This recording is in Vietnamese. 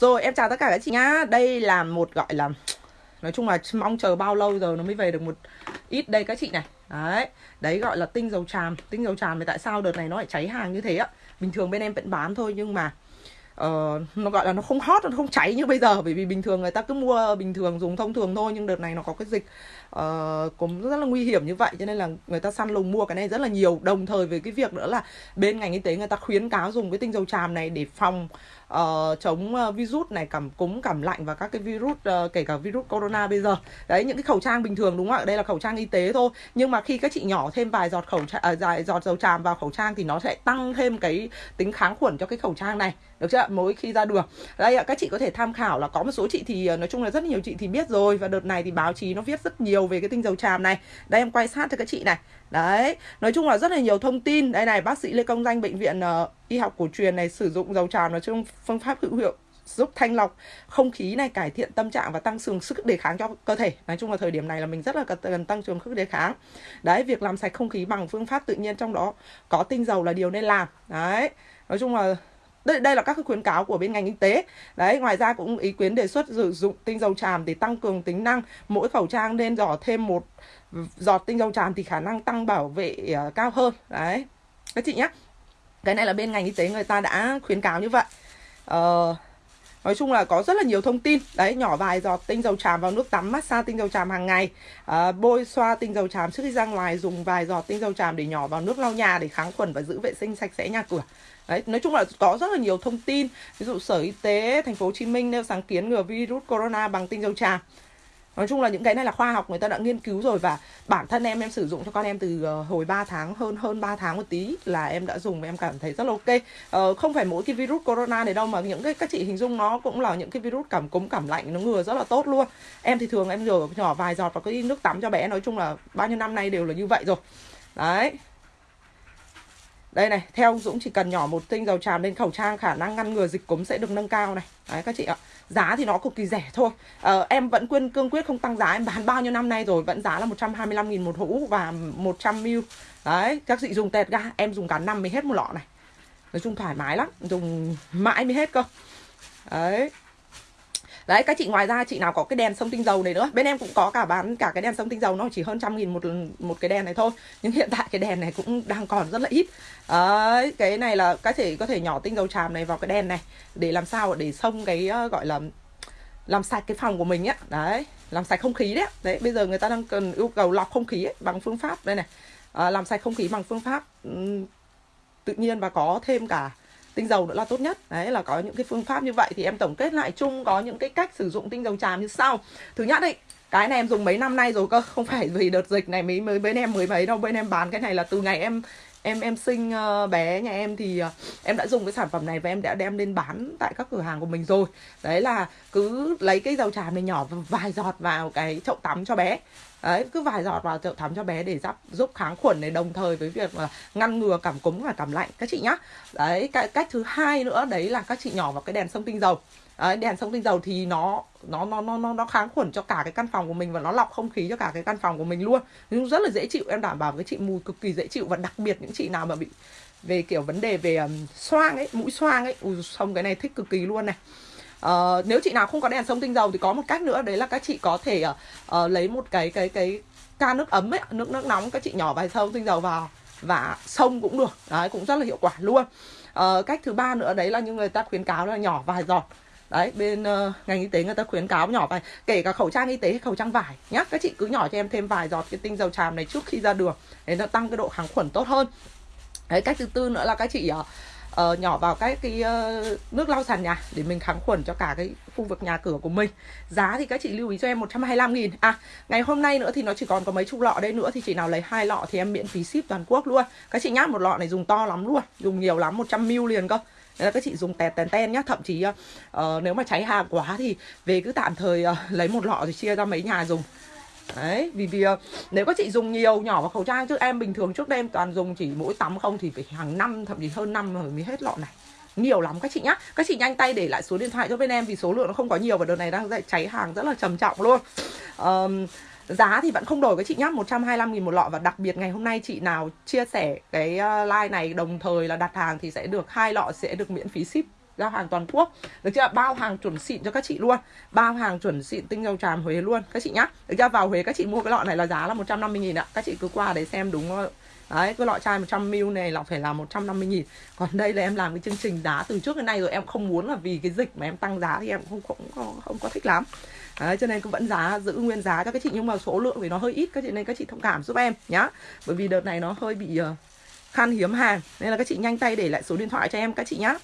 Rồi em chào tất cả các chị nhá. Đây là một gọi là Nói chung là mong chờ bao lâu giờ nó mới về được một ít đây các chị này. Đấy Đấy gọi là tinh dầu tràm. Tinh dầu tràm thì tại sao đợt này nó lại cháy hàng như thế ạ? Bình thường bên em vẫn bán thôi nhưng mà uh, nó gọi là nó không hot nó không cháy như bây giờ. Bởi vì bình thường người ta cứ mua bình thường dùng thông thường thôi nhưng đợt này nó có cái dịch uh, cũng rất là nguy hiểm như vậy. Cho nên là người ta săn lùng mua cái này rất là nhiều. Đồng thời với cái việc nữa là bên ngành y tế người ta khuyến cáo dùng cái tinh dầu tràm này để phòng uh, chống ờ, virus này cảm cúm cảm lạnh và các cái virus uh, kể cả virus corona bây giờ. Đấy những cái khẩu trang bình thường đúng không ạ? Đây là khẩu trang y tế thôi. Nhưng mà khi các chị nhỏ thêm vài giọt khẩu trang à, uh, vài giọt dầu tràm vào khẩu trang thì nó sẽ tăng thêm cái tính kháng khuẩn cho cái khẩu trang này. Được chưa mỗi khi ra đường. Đây ạ các chị có thể tham khảo là có một số chị thì nói chung là rất nhiều chị thì biết rồi. Và đợt này thì báo chí nó viết rất nhiều về cái tinh dầu tràm này. Đây em quay sát cho các chị này. Đấy nói chung là rất là nhiều thông tin. Đây này bác sĩ lê công danh bệnh viện uh, y học cổ truyền này sử dụng dầu tràm nói chung phương pháp hữu hiệu giúp thanh lọc không khí này cải thiện tâm trạng và tăng cường sức đề kháng cho cơ thể. Nói chung là thời điểm này là mình rất là cần tăng cường sức đề kháng. Đấy việc làm sạch không khí bằng phương pháp tự nhiên trong đó có tinh dầu là điều nên làm. Đấy nói chung là đây, đây là các khuyến cáo của bên ngành y tế. Đấy ngoài ra cũng ý kiến đề xuất sử dụng tinh dầu tràm để tăng cường tính năng mỗi khẩu trang nên dò thêm một giọt tinh dầu tràm thì khả năng tăng bảo vệ ờ, cao hơn. Đấy các chị nhé cái này là bên ngành y tế người ta đã khuyến cáo như vậy. Ờ, Nói chung là có rất là nhiều thông tin. Đấy nhỏ vài giọt tinh dầu tràm vào nước tắm Massage tinh dầu tràm hàng ngày. À, Bôi xoa tinh dầu tràm trước khi ra ngoài Dùng vài giọt tinh dầu tràm để nhỏ vào nước lau nhà Để kháng khuẩn và giữ vệ sinh sạch sẽ nhà cửa. Đấy, nói chung là có rất là nhiều thông tin. Ví dụ sở y tế thành phố Hồ Chí Minh nêu sáng kiến ngừa virus corona bằng tinh dầu tràm nói chung là những cái này là khoa học người ta đã nghiên cứu rồi và bản thân em em sử dụng cho con em từ ờ, hồi 3 tháng hơn hơn 3 tháng một tí là em đã dùng và em cảm thấy rất là ok. Ờ, không phải mỗi cái virus corona này đâu mà những cái các chị hình dung nó cũng là những cái virus cảm cúm cảm lạnh nó ngừa rất là tốt luôn. Em thì thường em rửa nhỏ vài giọt vào cái nước tắm cho bé nói chung là bao nhiêu năm nay đều là như vậy rồi. Đấy đây này theo Dũng chỉ cần nhỏ một tinh dầu tràm lên khẩu trang khả năng ngăn ngừa dịch cúm sẽ được nâng cao này. Đấy các chị ạ. Giá thì nó cực kỳ rẻ thôi. Ờ, em vẫn quyên cương quyết không tăng giá em bán bao nhiêu năm nay rồi vẫn giá là 125 nghìn một hũ và 100 ml. Đấy các chị dùng tẹt ga em dùng cả năm mới hết một lọ này. Nói chung thoải mái lắm dùng mãi mới hết cơ. Đấy đấy các chị ngoài ra chị nào có cái đèn sông tinh dầu này nữa. Bên em cũng có cả bán cả cái đèn sông tinh dầu nó chỉ hơn trăm nghìn một một cái đèn này thôi. Nhưng hiện tại cái đèn này cũng đang còn rất là ít. Đấy cái này là các chị có thể nhỏ tinh dầu tràm này vào cái đèn này để làm sao để xông cái ờ, gọi là làm sạch cái phòng của mình á. Đấy làm sạch không khí đấy đấy bây giờ người ta đang cần yêu cầu lọc không khí ấy, bằng phương pháp đây này. À, làm sạch không khí bằng phương pháp um, tự nhiên và có thêm cả tinh dầu nữa là tốt nhất. Đấy, là có những cái phương pháp như vậy thì em tổng kết lại chung có những cái cách sử dụng tinh dầu tràm như sau. Thứ nhất ấy, cái này em dùng mấy năm nay rồi cơ, không phải vì đợt dịch này mới mới, bên em mới mấy đâu, bên em bán cái này là từ ngày em em em sinh ờ, bé nhà em thì ờ, em đã dùng cái sản phẩm này và em đã đem lên bán tại các cửa hàng của mình rồi. Đấy là cứ lấy cái dầu tràm này nhỏ vài giọt vào cái chậu tắm cho bé. Đấy, cứ vài giọt vào chậu tắm cho bé để giúp giúp kháng khuẩn này, đồng thời với việc ngăn ngừa cảm cúm và cảm lạnh. Các chị nhá. Đấy, cái cách thứ hai nữa, đấy là các chị nhỏ vào cái đèn sông tinh dầu đấy, đèn sông tinh dầu thì nó nó nó nó nó nó kháng khuẩn cho cả cái căn phòng của mình và nó lọc không khí cho cả cái căn phòng của mình luôn. Nhưng rất là dễ chịu em đảm bảo với chị mùi cực kỳ dễ chịu và đặc biệt những chị nào mà bị về kiểu vấn đề về um, xoang ấy mũi xoang ấy ui xong cái này thích cực kỳ luôn này. Uh, nếu chị nào không có đèn sông tinh dầu thì có một cách nữa đấy là các chị có thể uh, uh, lấy một cái cái cái ca nước ấm ấy nước nước nóng các chị nhỏ vài sông tinh dầu vào và sông cũng được. Đấy cũng rất là hiệu quả luôn. Uh, cách thứ ba nữa đấy là những người ta khuyến cáo là nhỏ vài giọt đấy bên uh, ngành y tế người ta khuyến cáo nhỏ vài kể cả khẩu trang y tế hay khẩu trang vải nhá. Các chị cứ nhỏ cho em thêm vài giọt cái tinh dầu tràm này trước khi ra đường để nó tăng cái độ kháng khuẩn tốt hơn. Đấy cách thứ tư nữa là các chị uh, uh, nhỏ vào cái cái uh, nước lau sàn nhà để mình kháng khuẩn cho cả cái khu vực nhà cửa của mình. Giá thì các chị lưu ý cho em 125 nghìn. À ngày hôm nay nữa thì nó chỉ còn có mấy chục lọ đây nữa thì chị nào lấy hai lọ thì em miễn phí ship toàn quốc luôn. Các chị nhát một lọ này dùng to lắm luôn dùng nhiều lắm 100 ml liền cơ. Nên là các chị dùng tẹt tèn ten nhá Thậm chí uh, nếu mà cháy hàng quá thì về cứ tạm thời uh, lấy một lọ rồi chia ra mấy nhà dùng. Đấy, vì vì ờ, nếu các chị dùng nhiều nhỏ vào khẩu trang chứ em bình thường trước đây em toàn dùng chỉ mỗi tắm không thì phải hàng năm thậm chí hơn năm rồi mới hết lọ này. Nhiều lắm các chị nhá. Các chị nhanh tay để lại số điện thoại cho bên em vì số lượng nó không có nhiều và đợt này đang cháy hàng rất là trầm trọng luôn. Um, giá thì vẫn không đổi các chị nhá 125 nghìn một lọ và đặc biệt ngày hôm nay chị nào chia sẻ cái ờ, like này đồng thời là đặt hàng thì sẽ được hai lọ sẽ được miễn phí ship giao hàng toàn quốc. Được chưa? Bao hàng chuẩn xịn cho các chị luôn. Bao hàng chuẩn xịn tinh dầu tràm Huế luôn. Các chị nhá. Được chưa? Vào Huế các chị mua cái lọ này là giá là 150 nghìn ạ. Các chị cứ qua đấy xem đúng không Đấy, cái lọ chai 100ml này là phải là 150 nghìn. Còn đây là em làm cái chương trình giá từ trước đến nay rồi. Em không muốn là vì cái dịch mà em tăng giá thì em không không, không, không có thích lắm. Đấy, cho nên cũng vẫn giá giữ nguyên giá cho các chị. Nhưng mà số lượng thì nó hơi ít các chị nên các chị thông cảm giúp em nhá. Bởi vì đợt này nó hơi bị uh, khan hiếm hàng. Nên là các chị nhanh tay để lại số điện thoại cho em các chị nhá.